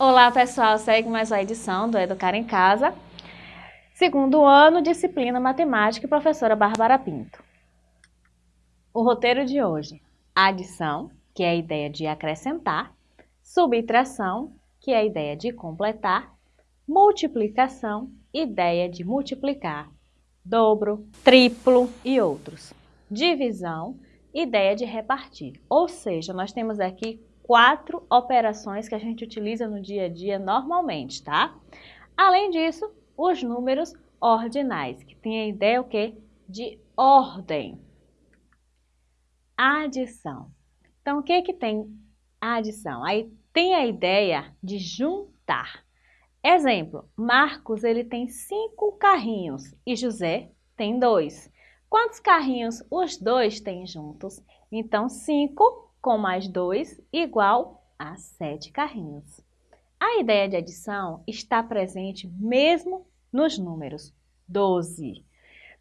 Olá pessoal, segue mais uma edição do Educar em Casa. Segundo ano, disciplina Matemática e professora Bárbara Pinto. O roteiro de hoje, adição, que é a ideia de acrescentar, subtração, que é a ideia de completar, multiplicação, ideia de multiplicar, dobro, triplo e outros. Divisão, ideia de repartir. Ou seja, nós temos aqui quatro operações que a gente utiliza no dia a dia normalmente, tá? Além disso, os números ordinais, que tem a ideia o quê? De ordem. Adição. Então, o que que tem adição? Aí tem a ideia de juntar. Exemplo, Marcos ele tem cinco carrinhos e José tem dois. Quantos carrinhos os dois têm juntos? Então, cinco com mais 2 igual a 7 carrinhos. A ideia de adição está presente mesmo nos números 12.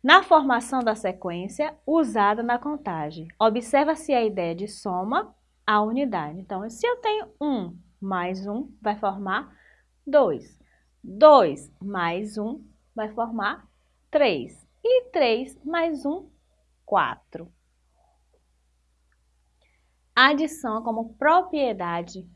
Na formação da sequência usada na contagem, observa-se a ideia de soma à unidade. Então, se eu tenho 1 mais 1, vai formar 2. 2 mais 1 vai formar 3. E 3 mais 1, 4. Adição como propriedade.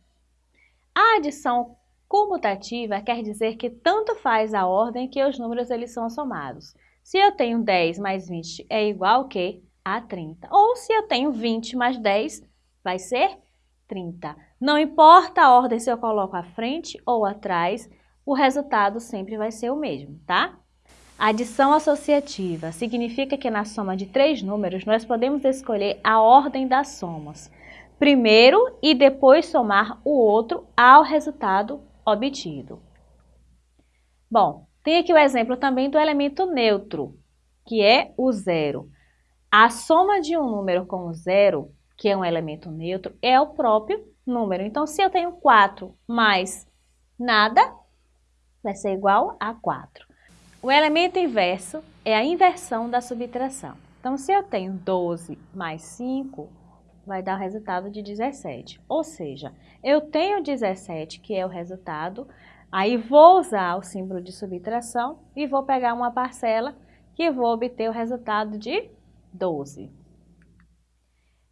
A adição comutativa quer dizer que tanto faz a ordem que os números eles são somados. Se eu tenho 10 mais 20 é igual que a 30. Ou se eu tenho 20 mais 10, vai ser 30. Não importa a ordem se eu coloco à frente ou atrás, o resultado sempre vai ser o mesmo, tá? Adição associativa significa que na soma de três números nós podemos escolher a ordem das somas primeiro e depois somar o outro ao resultado obtido. Bom, tem aqui o exemplo também do elemento neutro, que é o zero. A soma de um número com o zero, que é um elemento neutro, é o próprio número. Então, se eu tenho 4 mais nada, vai ser igual a 4. O elemento inverso é a inversão da subtração. Então, se eu tenho 12 mais 5, vai dar o resultado de 17. Ou seja, eu tenho 17, que é o resultado, aí vou usar o símbolo de subtração e vou pegar uma parcela que vou obter o resultado de 12.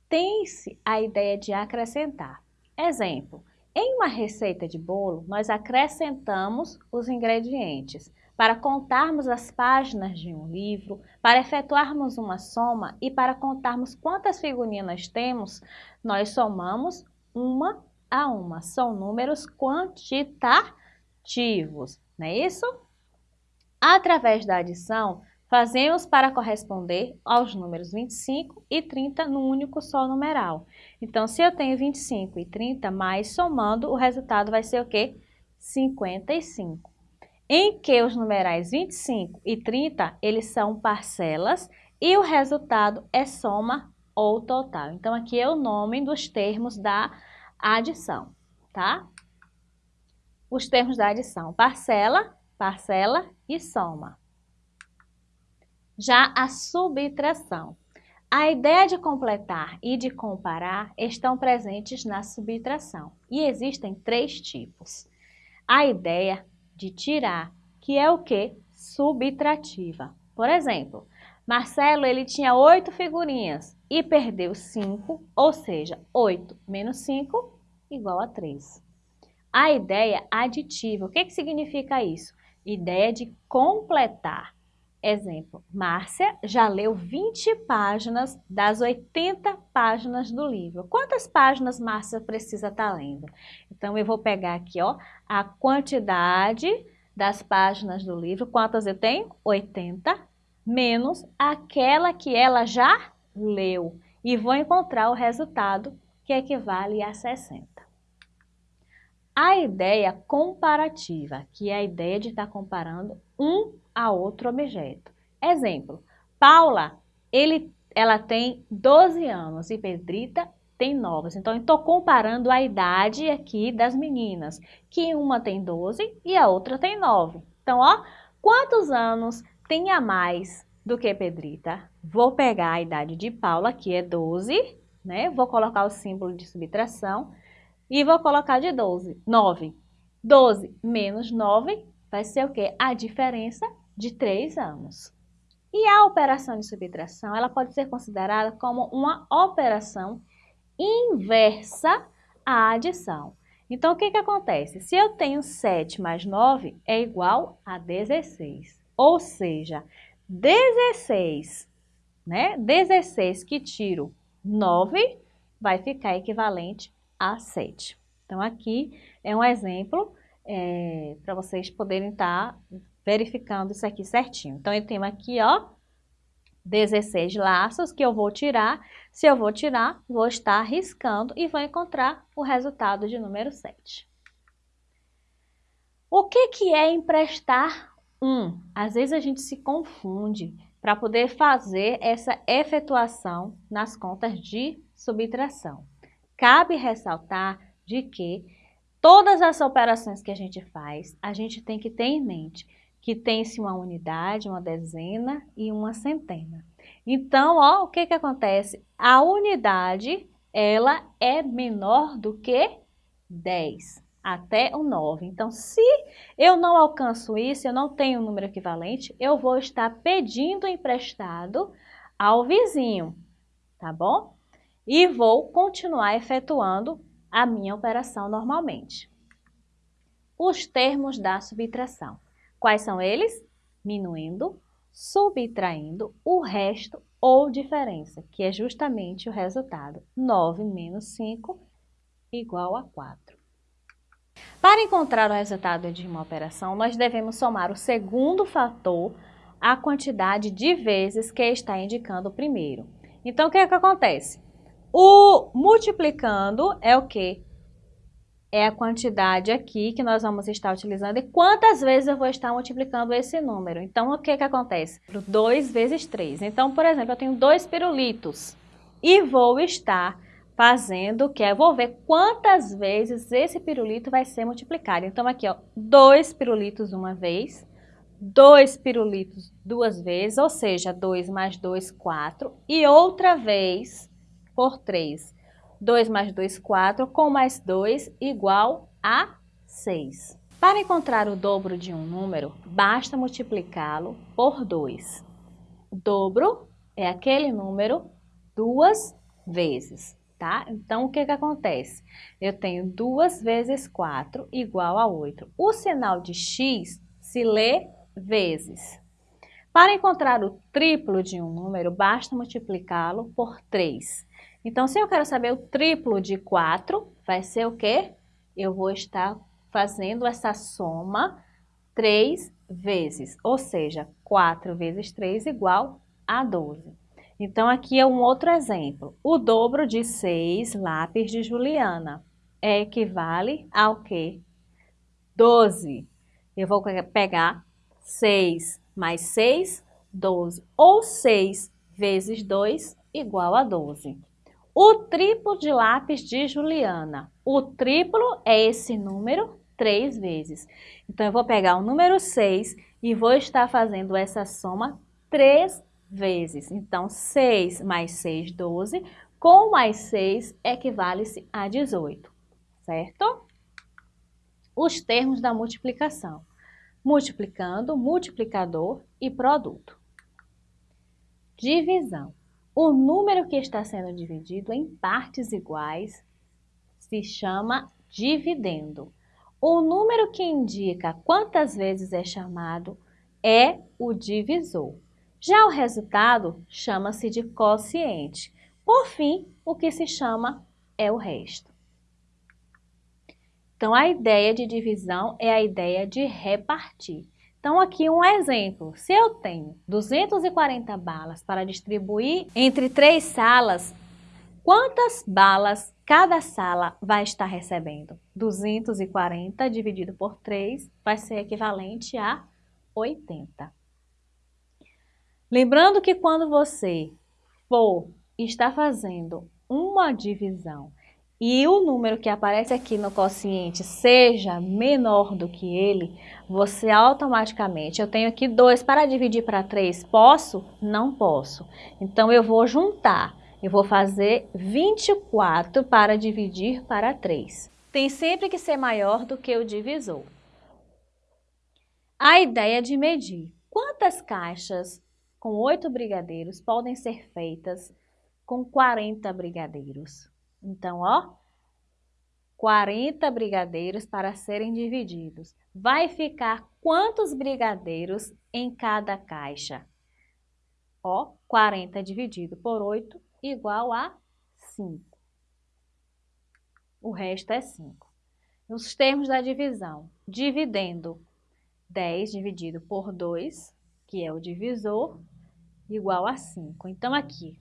Tem-se a ideia de acrescentar. Exemplo, em uma receita de bolo, nós acrescentamos os ingredientes para contarmos as páginas de um livro, para efetuarmos uma soma e para contarmos quantas figurinhas temos, nós somamos uma a uma. São números quantitativos, não é isso? Através da adição, fazemos para corresponder aos números 25 e 30 no único só numeral. Então, se eu tenho 25 e 30, mais somando, o resultado vai ser o quê? 55 em que os numerais 25 e 30, eles são parcelas e o resultado é soma ou total. Então, aqui é o nome dos termos da adição, tá? Os termos da adição, parcela, parcela e soma. Já a subtração. A ideia de completar e de comparar estão presentes na subtração e existem três tipos. A ideia de tirar, que é o que? Subtrativa. Por exemplo, Marcelo ele tinha oito figurinhas e perdeu cinco, ou seja, 8 menos 5 igual a 3. A ideia aditiva, o que, que significa isso? Ideia de completar. Exemplo, Márcia já leu 20 páginas das 80 páginas do livro. Quantas páginas Márcia precisa estar tá lendo? Então, eu vou pegar aqui ó, a quantidade das páginas do livro. Quantas eu tenho? 80, menos aquela que ela já leu. E vou encontrar o resultado que equivale a 60. A ideia comparativa, que é a ideia de estar comparando um a outro objeto. Exemplo, Paula, ele, ela tem 12 anos e Pedrita tem 9. Então, eu estou comparando a idade aqui das meninas, que uma tem 12 e a outra tem 9. Então, ó, quantos anos tem a mais do que Pedrita? Vou pegar a idade de Paula, que é 12, né? Vou colocar o símbolo de subtração e vou colocar de 12, 9. 12 menos 9 vai ser o quê? A diferença de 3 anos. E a operação de subtração, ela pode ser considerada como uma operação inversa à adição. Então, o que, que acontece? Se eu tenho 7 mais 9, é igual a 16. Ou seja, 16, né? 16 que tiro 9 vai ficar equivalente a 7. Então, aqui é um exemplo é, para vocês poderem estar tá verificando isso aqui certinho. Então, eu tenho aqui, ó, 16 laços que eu vou tirar. Se eu vou tirar, vou estar riscando e vou encontrar o resultado de número 7. O que, que é emprestar um? Às vezes a gente se confunde para poder fazer essa efetuação nas contas de subtração. Cabe ressaltar de que todas as operações que a gente faz, a gente tem que ter em mente que tem-se uma unidade, uma dezena e uma centena. Então, ó, o que que acontece? A unidade, ela é menor do que 10, até o 9. Então, se eu não alcanço isso, eu não tenho um número equivalente, eu vou estar pedindo emprestado ao vizinho, tá bom? E vou continuar efetuando a minha operação normalmente. Os termos da subtração. Quais são eles? Minuindo, subtraindo o resto ou diferença, que é justamente o resultado. 9 menos 5 igual a 4. Para encontrar o resultado de uma operação, nós devemos somar o segundo fator à quantidade de vezes que está indicando o primeiro. Então, o que, é que acontece? O multiplicando é o quê? é a quantidade aqui que nós vamos estar utilizando e quantas vezes eu vou estar multiplicando esse número. Então, o que que acontece? 2 vezes 3. Então, por exemplo, eu tenho dois pirulitos e vou estar fazendo que? Eu vou ver quantas vezes esse pirulito vai ser multiplicado. Então, aqui, ó, dois pirulitos uma vez, dois pirulitos duas vezes, ou seja, 2 mais 2, 4, e outra vez por 3. 2 mais 2, 4, com mais 2 igual a 6. Para encontrar o dobro de um número, basta multiplicá-lo por 2. O dobro é aquele número duas vezes, tá? Então, o que que acontece? Eu tenho 2 vezes 4 igual a 8. O sinal de x se lê vezes. Para encontrar o triplo de um número, basta multiplicá-lo por 3. Então, se eu quero saber o triplo de 4, vai ser o quê? Eu vou estar fazendo essa soma 3 vezes, ou seja, 4 vezes 3 igual a 12. Então, aqui é um outro exemplo. O dobro de 6 lápis de Juliana é equivale ao quê? 12. Eu vou pegar 6 mais 6, 12. Ou 6 vezes 2 igual a 12. O triplo de lápis de Juliana. O triplo é esse número três vezes. Então, eu vou pegar o número 6 e vou estar fazendo essa soma três vezes. Então, 6 mais 6, 12. Com mais 6 equivale-se a 18, certo? Os termos da multiplicação. Multiplicando, multiplicador e produto. Divisão. O número que está sendo dividido em partes iguais se chama dividendo. O número que indica quantas vezes é chamado é o divisor. Já o resultado chama-se de quociente. Por fim, o que se chama é o resto. Então, a ideia de divisão é a ideia de repartir. Então, aqui um exemplo. Se eu tenho 240 balas para distribuir entre três salas, quantas balas cada sala vai estar recebendo? 240 dividido por 3 vai ser equivalente a 80. Lembrando que quando você for estar fazendo uma divisão e o número que aparece aqui no quociente seja menor do que ele, você automaticamente, eu tenho aqui 2 para dividir para 3, posso? Não posso. Então, eu vou juntar, eu vou fazer 24 para dividir para 3. tem sempre que ser maior do que o divisor. A ideia de medir quantas caixas com 8 brigadeiros podem ser feitas com 40 brigadeiros. Então, ó, 40 brigadeiros para serem divididos. Vai ficar quantos brigadeiros em cada caixa? Ó, 40 dividido por 8 igual a 5. O resto é 5. Nos termos da divisão, dividendo 10 dividido por 2, que é o divisor, igual a 5. Então, aqui,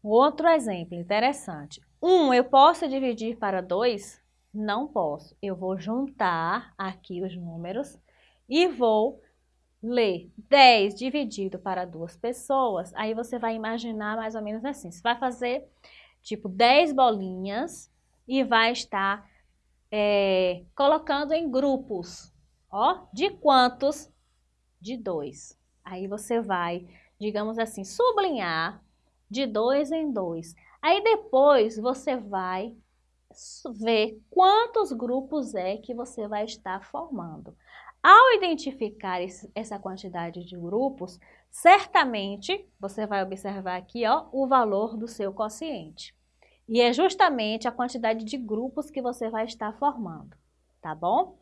outro exemplo interessante. 1 eu posso dividir para 2? Não posso. Eu vou juntar aqui os números e vou ler 10 dividido para duas pessoas. Aí você vai imaginar mais ou menos assim. Você vai fazer tipo 10 bolinhas e vai estar é, colocando em grupos. Ó, de quantos? De dois. Aí você vai, digamos assim, sublinhar de dois em dois. Aí depois você vai ver quantos grupos é que você vai estar formando. Ao identificar esse, essa quantidade de grupos, certamente você vai observar aqui ó, o valor do seu quociente. E é justamente a quantidade de grupos que você vai estar formando, tá bom?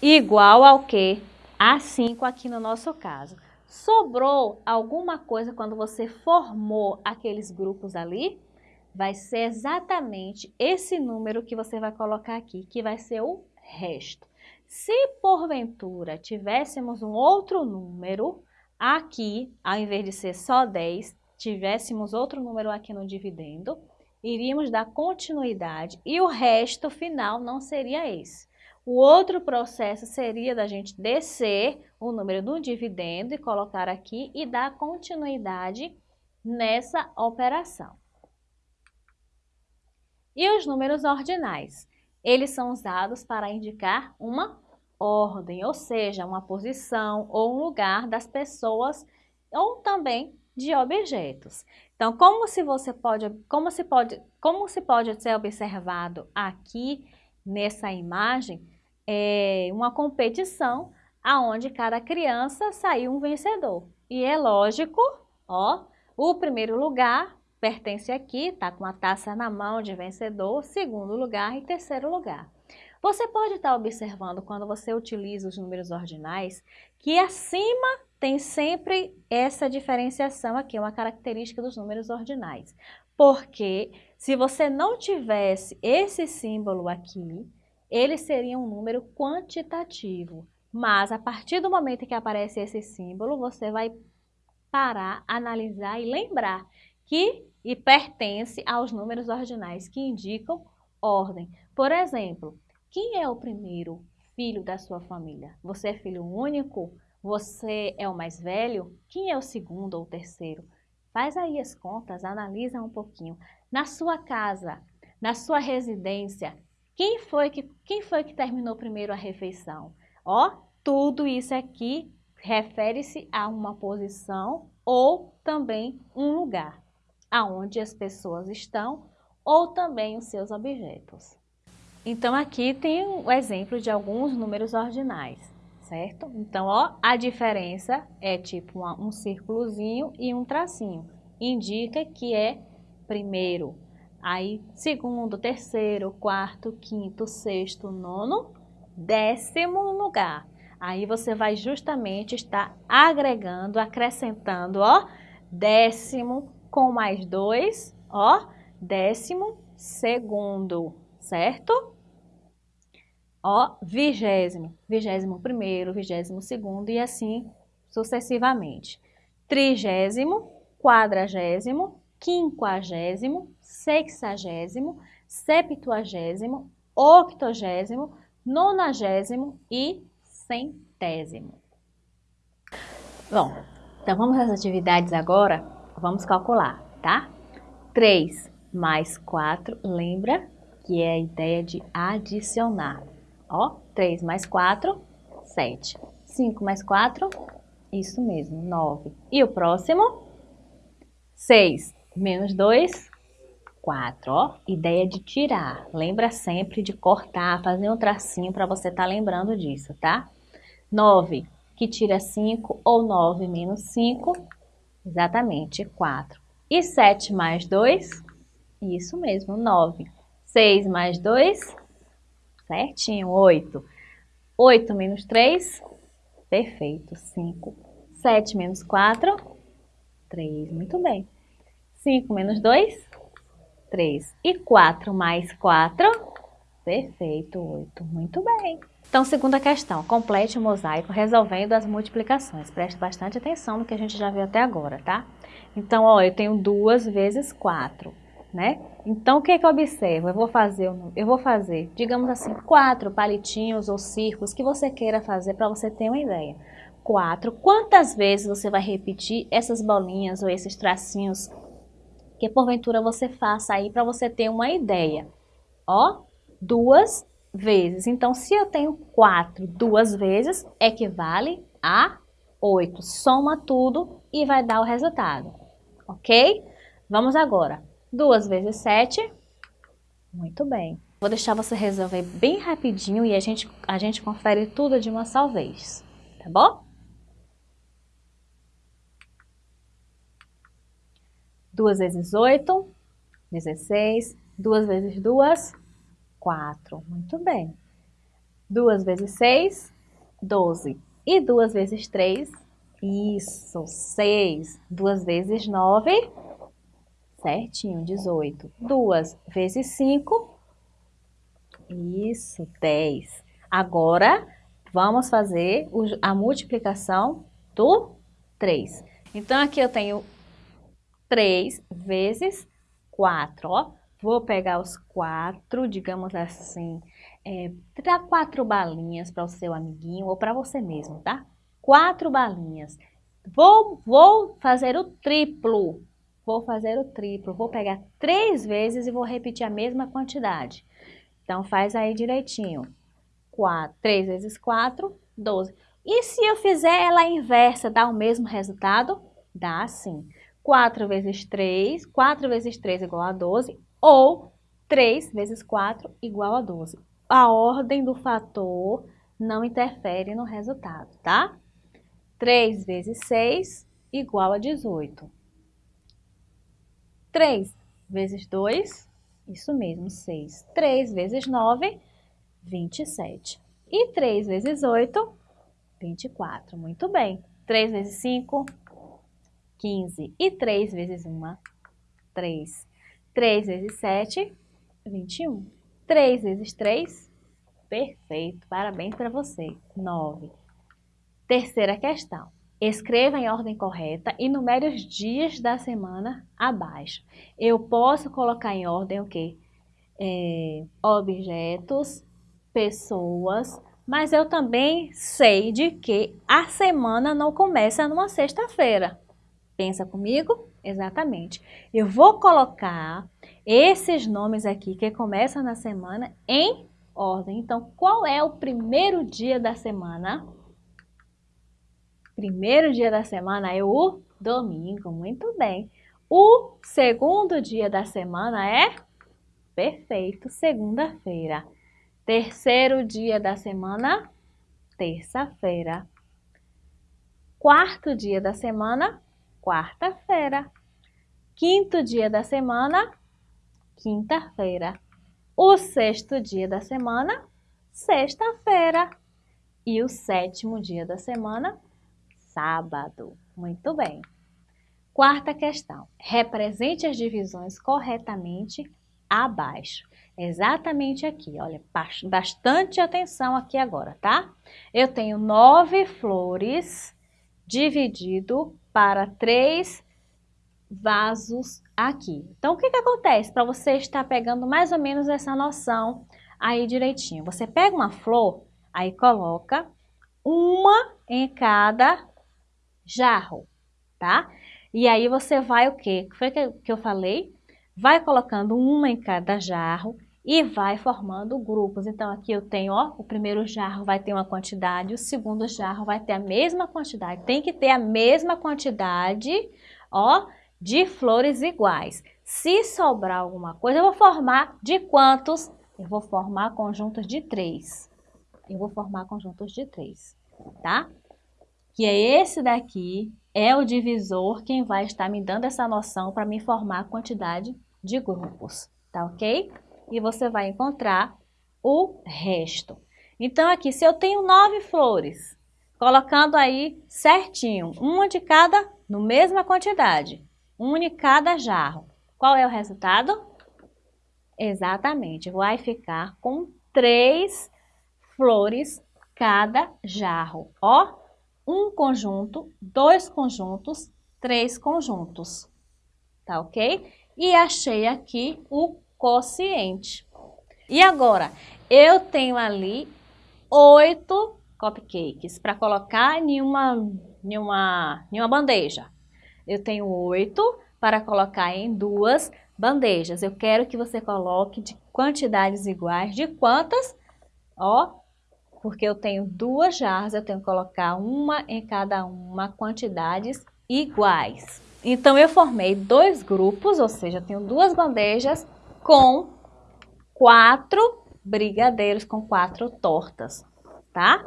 Igual ao que? A 5 aqui no nosso caso. Sobrou alguma coisa quando você formou aqueles grupos ali? Vai ser exatamente esse número que você vai colocar aqui, que vai ser o resto. Se porventura tivéssemos um outro número aqui, ao invés de ser só 10, tivéssemos outro número aqui no dividendo, iríamos dar continuidade e o resto final não seria esse. O outro processo seria da gente descer o número do dividendo e colocar aqui e dar continuidade nessa operação. E os números ordinais? Eles são usados para indicar uma ordem, ou seja, uma posição ou um lugar das pessoas ou também de objetos. Então, como se você pode, como se pode, como se pode ser observado aqui nessa imagem, é uma competição aonde cada criança saiu um vencedor. E é lógico, ó, o primeiro lugar pertence aqui, está com a taça na mão de vencedor, segundo lugar e terceiro lugar. Você pode estar tá observando quando você utiliza os números ordinais que acima tem sempre essa diferenciação aqui, uma característica dos números ordinais. Porque se você não tivesse esse símbolo aqui, ele seria um número quantitativo. Mas a partir do momento que aparece esse símbolo, você vai parar, analisar e lembrar que e pertence aos números ordinais que indicam ordem. Por exemplo, quem é o primeiro filho da sua família? Você é filho único? Você é o mais velho? Quem é o segundo ou terceiro? Faz aí as contas, analisa um pouquinho. Na sua casa, na sua residência, quem foi que, quem foi que terminou primeiro a refeição? Ó, tudo isso aqui refere-se a uma posição ou também um lugar aonde as pessoas estão ou também os seus objetos. Então aqui tem o exemplo de alguns números ordinais, certo? Então, ó, a diferença é tipo uma, um círculozinho e um tracinho. Indica que é primeiro, aí segundo, terceiro, quarto, quinto, sexto, nono, décimo lugar. Aí você vai justamente estar agregando, acrescentando, ó, décimo, com mais dois, ó, décimo segundo, certo? Ó, vigésimo, vigésimo primeiro, vigésimo segundo e assim sucessivamente. Trigésimo, quadragésimo, quinquagésimo, sexagésimo, septuagésimo, octogésimo, nonagésimo e centésimo. Bom, então vamos às atividades agora Vamos calcular, tá? 3 mais 4, lembra que é a ideia de adicionar. Ó, 3 mais 4, 7. 5 mais 4, isso mesmo, 9. E o próximo? 6 menos 2, 4, ó. Ideia de tirar. Lembra sempre de cortar, fazer um tracinho para você estar tá lembrando disso, tá? 9, que tira 5, ou 9 menos 5, exatamente, 4. E 7 mais 2, isso mesmo, 9. 6 mais 2, certinho, 8. 8 menos 3, perfeito, 5. 7 menos 4, 3, muito bem. 5 menos 2, 3. E 4 mais 4, perfeito, 8, muito bem. Então, segunda questão, complete o mosaico resolvendo as multiplicações. Preste bastante atenção no que a gente já viu até agora, tá? Então, ó, eu tenho 2 vezes 4, né? Então, o que, é que eu observo? Eu vou fazer, eu vou fazer, digamos assim, quatro palitinhos ou círculos que você queira fazer para você ter uma ideia. Quatro. Quantas vezes você vai repetir essas bolinhas ou esses tracinhos que porventura você faça aí para você ter uma ideia? Ó, duas vezes. Então, se eu tenho 4 duas vezes, equivale a 8. Soma tudo e vai dar o resultado, ok? Vamos agora. 2 vezes 7, muito bem. Vou deixar você resolver bem rapidinho e a gente, a gente confere tudo de uma só vez, tá bom? 2 vezes 8, 16. 2 vezes 2, 4. Muito bem. 2 vezes 6, 12. E 2 vezes 3, isso, 6. 2 vezes 9, certinho, 18. 2 vezes 5, isso, 10. Agora, vamos fazer a multiplicação do 3. Então, aqui eu tenho 3 vezes 4, ó. Vou pegar os quatro, digamos assim, é, dá quatro balinhas para o seu amiguinho ou para você mesmo, tá? Quatro balinhas. Vou, vou fazer o triplo. Vou fazer o triplo. Vou pegar três vezes e vou repetir a mesma quantidade. Então, faz aí direitinho. 4, 3 vezes 4, 12. E se eu fizer ela inversa, dá o mesmo resultado? Dá sim. 4 vezes 3, 4 vezes 3 igual a 12 ou 3 vezes 4 igual a 12. A ordem do fator não interfere no resultado, tá? 3 vezes 6 igual a 18. 3 vezes 2, isso mesmo, 6. 3 vezes 9, 27. E 3 vezes 8, 24. Muito bem. 3 vezes 5, 15. E 3 vezes 1, 3. 3 vezes 7, 21. 3 vezes 3, perfeito, parabéns para você, 9. Terceira questão. Escreva em ordem correta e numere os dias da semana abaixo. Eu posso colocar em ordem o quê? É, objetos, pessoas, mas eu também sei de que a semana não começa numa sexta-feira. Pensa comigo? Exatamente. Eu vou colocar esses nomes aqui que começam na semana em ordem. Então, qual é o primeiro dia da semana? Primeiro dia da semana é o domingo, muito bem. O segundo dia da semana é? Perfeito, segunda-feira. Terceiro dia da semana? Terça-feira. Quarto dia da semana? Quarta-feira. Quinto dia da semana, quinta-feira. O sexto dia da semana, sexta-feira. E o sétimo dia da semana, sábado. Muito bem. Quarta questão. Represente as divisões corretamente abaixo. Exatamente aqui, olha, bastante atenção aqui agora, tá? Eu tenho nove flores dividido para três vasos aqui. Então, o que, que acontece para você estar pegando mais ou menos essa noção aí direitinho? Você pega uma flor, aí coloca uma em cada jarro, tá? E aí você vai o quê? Que foi que eu falei? Vai colocando uma em cada jarro e vai formando grupos. Então, aqui eu tenho, ó, o primeiro jarro vai ter uma quantidade, o segundo jarro vai ter a mesma quantidade. Tem que ter a mesma quantidade, ó, de flores iguais. Se sobrar alguma coisa, eu vou formar de quantos? Eu vou formar conjuntos de três. Eu vou formar conjuntos de três, tá? Que é esse daqui, é o divisor quem vai estar me dando essa noção para me formar a quantidade de grupos, tá ok? E você vai encontrar o resto. Então, aqui, se eu tenho nove flores, colocando aí certinho, uma de cada, no mesma quantidade, uma em cada jarro, qual é o resultado? Exatamente, vai ficar com três flores cada jarro. Ó, um conjunto, dois conjuntos, três conjuntos, tá ok? E achei aqui o quociente. E agora, eu tenho ali oito cupcakes para colocar em uma, em, uma, em uma bandeja. Eu tenho oito para colocar em duas bandejas. Eu quero que você coloque de quantidades iguais. De quantas? Ó, porque eu tenho duas jarras, eu tenho que colocar uma em cada uma, quantidades iguais. Então, eu formei dois grupos, ou seja, eu tenho duas bandejas com quatro brigadeiros, com quatro tortas, tá?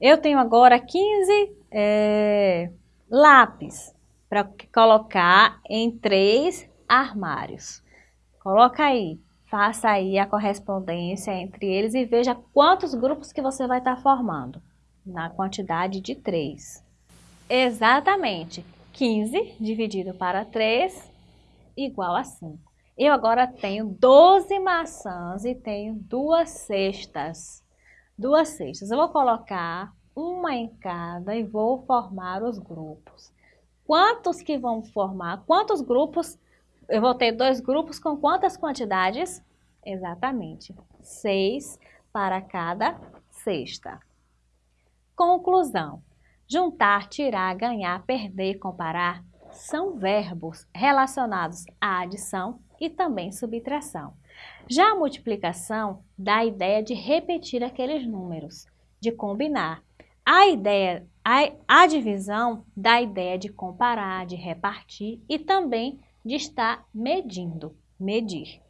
Eu tenho agora 15 é, lápis para colocar em três armários. Coloca aí, faça aí a correspondência entre eles e veja quantos grupos que você vai estar tá formando, na quantidade de três. Exatamente, 15 dividido para 3 igual a 5. Eu agora tenho 12 maçãs e tenho duas cestas duas cestas. Eu vou colocar uma em cada e vou formar os grupos. Quantos que vão formar? Quantos grupos? Eu vou ter dois grupos com quantas quantidades? Exatamente, seis para cada cesta. Conclusão. Juntar, tirar, ganhar, perder, comparar são verbos relacionados à adição e também subtração. Já a multiplicação dá a ideia de repetir aqueles números, de combinar. A ideia, a, a divisão dá a ideia de comparar, de repartir e também de estar medindo, medir.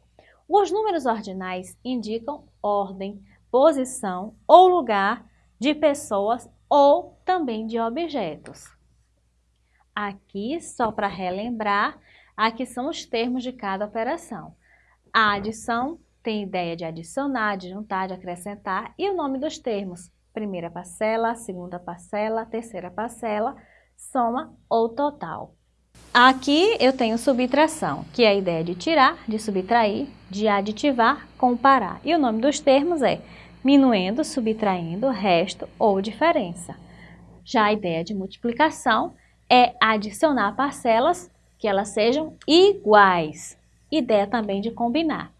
Os números ordinais indicam ordem, posição ou lugar de pessoas ou também de objetos. Aqui, só para relembrar, aqui são os termos de cada operação. A adição tem ideia de adicionar, de juntar, de acrescentar e o nome dos termos. Primeira parcela, segunda parcela, terceira parcela, soma ou total. Aqui eu tenho subtração, que é a ideia de tirar, de subtrair, de aditivar, comparar. E o nome dos termos é minuendo, subtraindo, resto ou diferença. Já a ideia de multiplicação é adicionar parcelas que elas sejam iguais ideia também de combinar.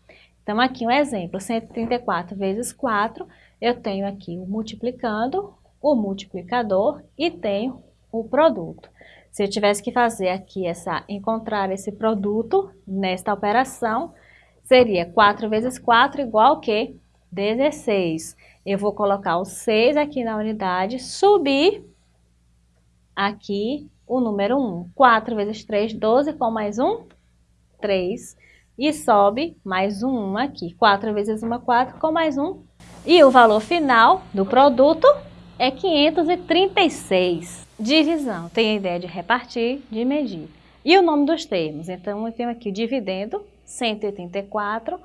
Então, aqui um exemplo, 134 vezes 4, eu tenho aqui o multiplicando, o multiplicador e tenho o produto. Se eu tivesse que fazer aqui essa, encontrar esse produto nesta operação, seria 4 vezes 4 igual a quê? 16. Eu vou colocar o 6 aqui na unidade, subir aqui o número 1. 4 vezes 3, 12, com mais 1, 3 e sobe mais um 1 aqui. 4 vezes 1 é 4, com mais um. E o valor final do produto é 536. Divisão, tem a ideia de repartir, de medir. E o nome dos termos? Então, eu tenho aqui o dividendo, 184,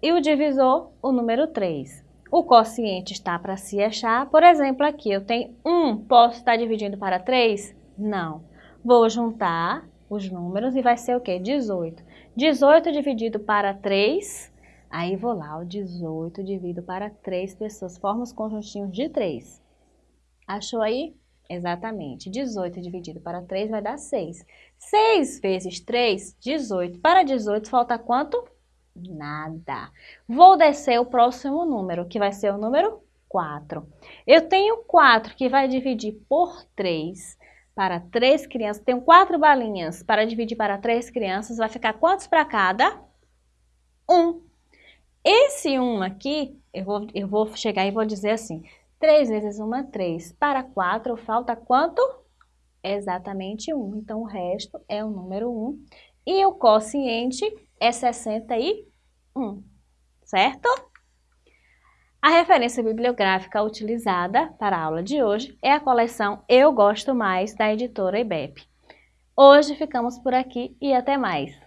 e o divisor, o número 3. O quociente está para se achar, por exemplo, aqui eu tenho 1, posso estar dividindo para 3? Não. Vou juntar os números e vai ser o quê? 18. 18 dividido para 3, aí vou lá, o 18 dividido para 3 pessoas, forma os conjuntinhos de 3. Achou aí? Exatamente, 18 dividido para 3 vai dar 6. 6 vezes 3, 18. Para 18 falta quanto? Nada. Vou descer o próximo número, que vai ser o número 4. Eu tenho 4 que vai dividir por 3 para três crianças, tenho quatro balinhas para dividir para três crianças, vai ficar quantos para cada? Um. Esse um aqui, eu vou, eu vou chegar e vou dizer assim, 3 vezes 1 é 3. Para 4, falta quanto? Exatamente 1. Então, o resto é o número 1. E o quociente é 61, certo? A referência bibliográfica utilizada para a aula de hoje é a coleção Eu Gosto Mais, da editora IBEP. Hoje ficamos por aqui e até mais!